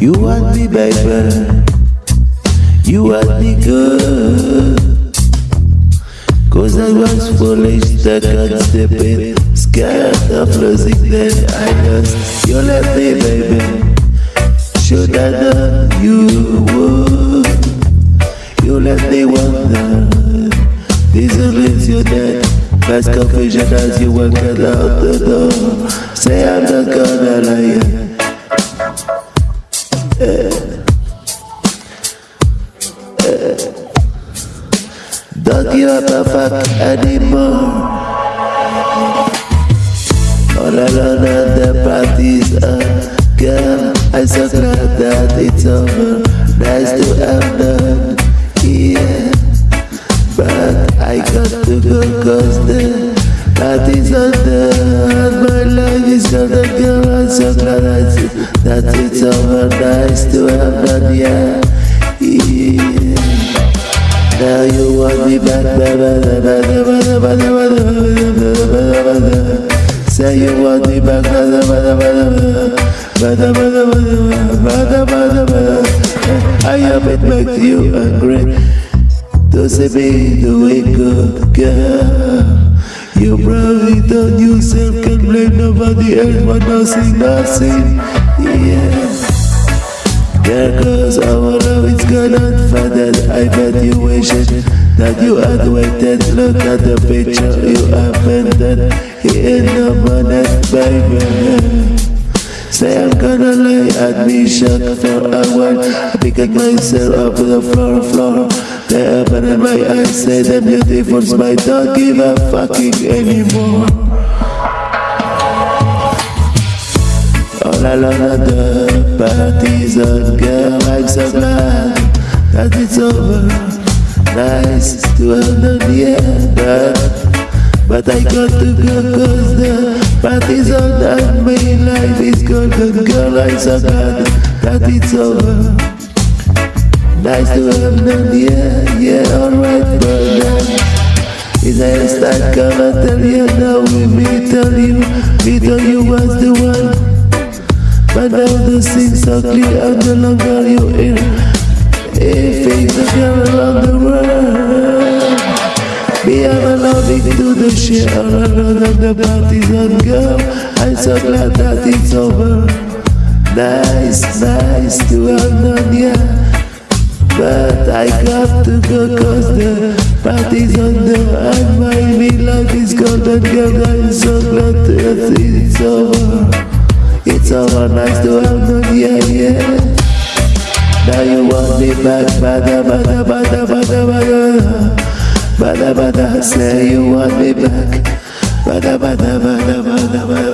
You want me, baby. You want me good. Cause I was foolish, on stupid, scared of losing them. I lost. You left me, baby. Should I know you would? You left me wonder. This leaves you dead. Fast confusion as you walk out the door. Say I'm not gonna lie. Don't give up a fuck anymore. All alone at the parties, uh, girl, I'm so glad that it's over. Nice to have done, yeah. But I got to go cause the party's under and my life I that it's over. Nice to have done, yeah, yeah. Now you want me back, Say you want me back, I am it makes you angry. To see me doing good, girl. You probably on yourself, can blame nobody else, but nothing, nothing, yeah. There goes our love, it's gone unfettered I bet you wish it that you had waited Look at the picture you painted Here in the bonnet, baby Say I'm gonna lay at me shock for a while I pick myself up to the floor, floor They eyes, say the beautiful smile Don't give a fucking anymore. All alone at the party's on Girl, I'm so glad that it's over. Nice to have done, yeah But, but I got to go cause the party's on And my life is golden Girl, I'm so glad that it's over Nice to have done, yeah, yeah, alright, brother is I start gonna tell you now we me tell you. Me tell you was the one. But now the things are clear and no longer you hear If things are clear around the world Me I'm loving to the all around and the party's on girl. I'm so glad that it's over. Nice, nice to have done, yeah I got to go cause the party's on the And my me life is golden girl I'm so glad that it's over it's over, nice to have done, yeah, yeah. Now you want me back, bada, bada, bada, bada, bada. Bada, bada, say you want me back. Bada, bada, bada, bada, bada.